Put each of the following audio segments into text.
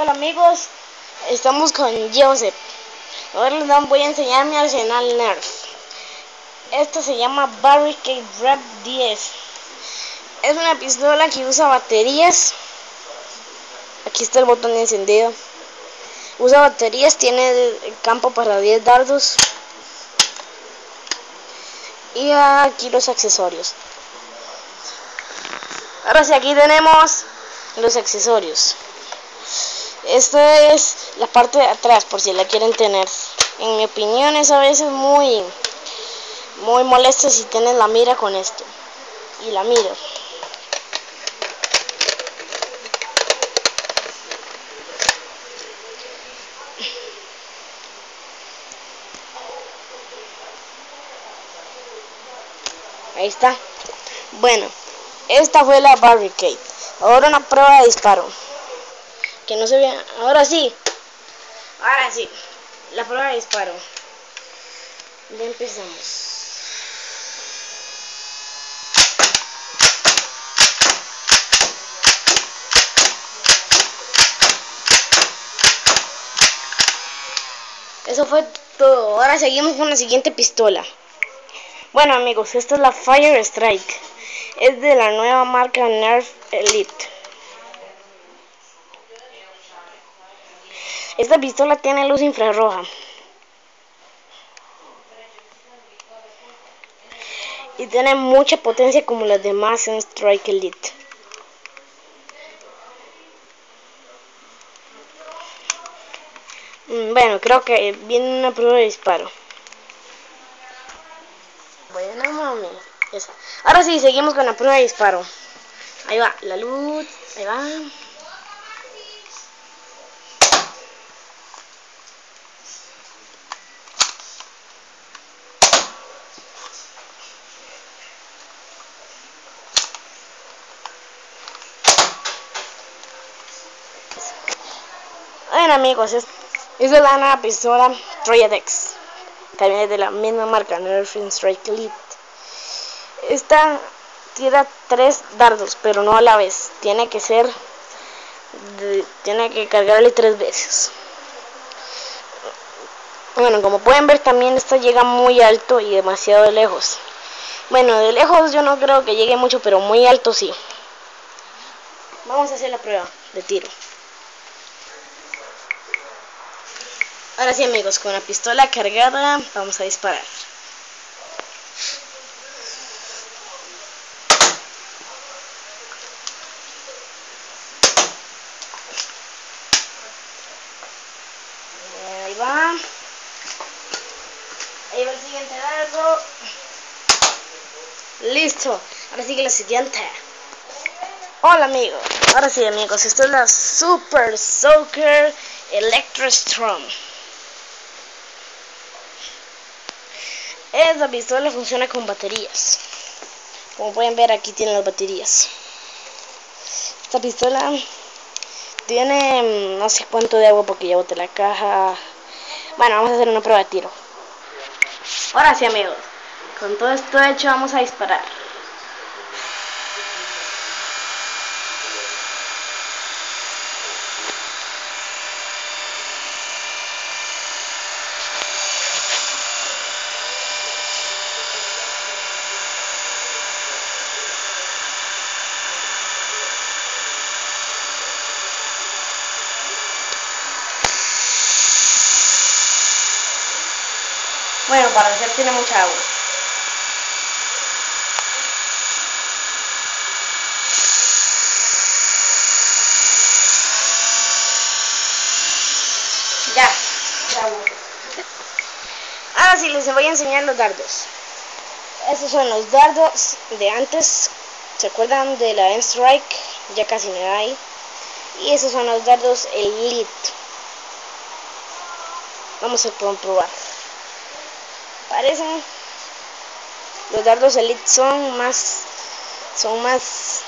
Hola amigos, estamos con Joseph. Ahora les voy a enseñar mi arsenal Nerf. Esta se llama Barricade Rep 10. Es una pistola que usa baterías. Aquí está el botón de encendido. Usa baterías, tiene el campo para 10 dardos. Y aquí los accesorios. Ahora sí, aquí tenemos los accesorios. Esta es la parte de atrás, por si la quieren tener. En mi opinión es a veces muy, muy molesto si tienes la mira con esto. Y la miro. Ahí está. Bueno, esta fue la barricade. Ahora una prueba de disparo que no se vea. Ahora sí. Ahora sí. La prueba de disparo. Ya empezamos. Eso fue todo. Ahora seguimos con la siguiente pistola. Bueno amigos, esta es la Fire Strike. Es de la nueva marca Nerf Elite. Esta pistola tiene luz infrarroja. Y tiene mucha potencia como las demás en Strike Elite. Mm, bueno, creo que viene una prueba de disparo. Bueno, mami. Ahora sí, seguimos con la prueba de disparo. Ahí va, la luz. Ahí va. Bueno amigos, es, es de la pistola Troyadex. También es de la misma marca, Nerf Strike Elite. Esta tira tres dardos, pero no a la vez. Tiene que ser, tiene que cargarle tres veces. Bueno, como pueden ver también esta llega muy alto y demasiado lejos. Bueno, de lejos yo no creo que llegue mucho, pero muy alto sí. Vamos a hacer la prueba de tiro. Ahora sí amigos, con la pistola cargada vamos a disparar. Ahí va. Ahí va el siguiente dardo. Listo. Ahora sigue la siguiente. Hola amigos. Ahora sí amigos, esto es la Super Soaker Electrostrom. Esta pistola funciona con baterías. Como pueden ver aquí tiene las baterías. Esta pistola tiene mm, no sé cuánto de agua porque ya boté la caja. Bueno, vamos a hacer una prueba de tiro. Ahora sí amigos, con todo esto hecho vamos a disparar. Bueno, para hacer tiene mucha agua. Ya. Ahora sí les voy a enseñar los dardos. Estos son los dardos de antes. ¿Se acuerdan de la M-Strike? Ya casi da ahí. Y esos son los dardos Elite. Vamos a comprobar parecen los dardos elite son más son más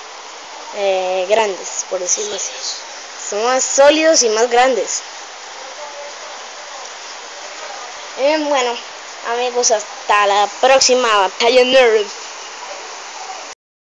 eh, grandes por decirlo así. Son más sólidos y más grandes. Eh, bueno amigos hasta la próxima batalla nerd